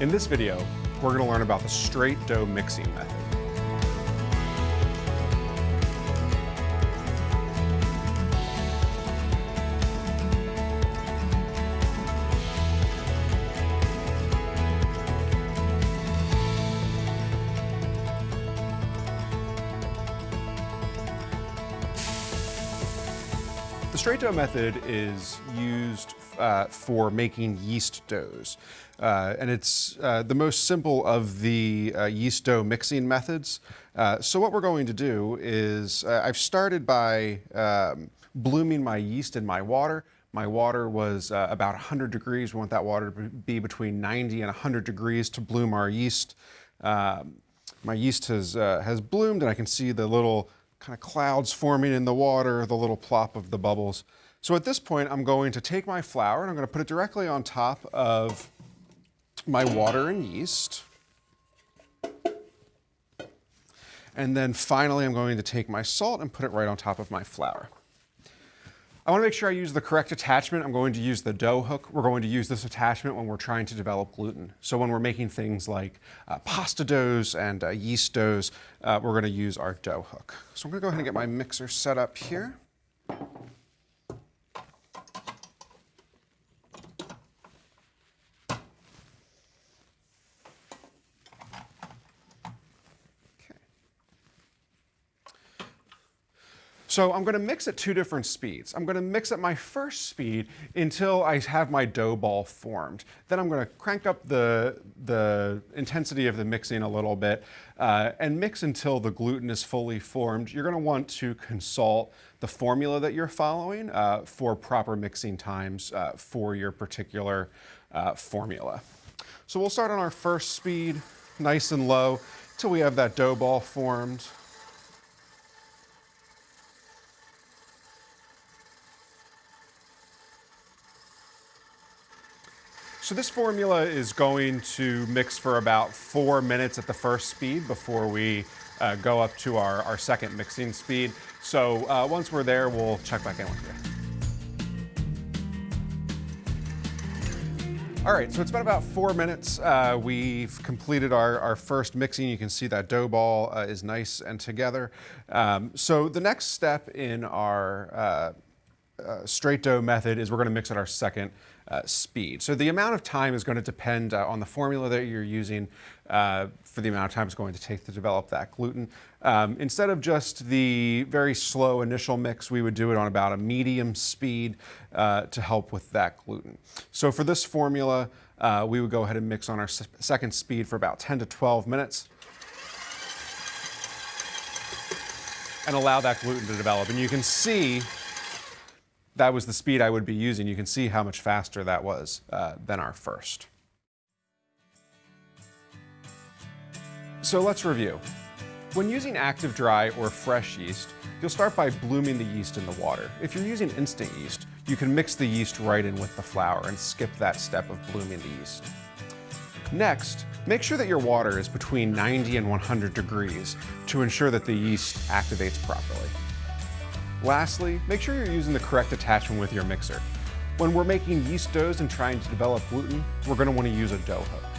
In this video, we're going to learn about the straight dough mixing method. The straight dough method is used uh, for making yeast doughs. Uh, and it's uh, the most simple of the uh, yeast dough mixing methods. Uh, so what we're going to do is, uh, I've started by um, blooming my yeast in my water. My water was about 100 degrees. We want that water to be between 90 and 100 degrees to bloom our yeast. Um, my yeast has, has bloomed and I can see the little kind of clouds forming in the water, the little plop of the bubbles. So at this point, I'm going to take my flour and I'm going to put it directly on top of my water and yeast. And then finally, I'm going to take my salt and put it right on top of my flour. I want to make sure I use the correct attachment. I'm going to use the dough hook. We're going to use this attachment when we're trying to develop gluten. So when we're making things like uh, pasta doughs and uh, yeast doughs, uh, we're going to use our dough hook. So I'm going to go ahead and get my mixer set up here. So I'm gonna mix at two different speeds. I'm gonna mix at my first speed until I have my dough ball formed. Then I'm gonna crank up the, the intensity of the mixing a little bit uh, and mix until the gluten is fully formed. You're gonna want to consult the formula that you're following uh, for proper mixing times uh, for your particular uh, formula. So we'll start on our first speed, nice and low, till we have that dough ball formed. So this formula is going to mix for about four minutes at the first speed before we uh, go up to our, our second mixing speed. So uh, once we're there, we'll check back in with you. All right, so it's been about four minutes. Uh, we've completed our, our first mixing. You can see that dough ball uh, is nice and together. Um, so the next step in our uh, straight dough method is we're going to mix at our second uh, speed. So the amount of time is going to depend uh, on the formula that you're using uh, for the amount of time it's going to take to develop that gluten. Um, instead of just the very slow initial mix, we would do it on about a medium speed uh, to help with that gluten. So for this formula, uh, we would go ahead and mix on our second speed for about 10 to 12 minutes. and allow that gluten to develop. And you can see that was the speed I would be using. You can see how much faster that was uh, than our first. So let's review. When using active dry or fresh yeast, you'll start by blooming the yeast in the water. If you're using instant yeast, you can mix the yeast right in with the flour and skip that step of blooming the yeast. Next, make sure that your water is between 90 and 100 degrees to ensure that the yeast activates properly. Lastly, make sure you're using the correct attachment with your mixer. When we're making yeast doughs and trying to develop gluten, we're going to want to use a dough hook.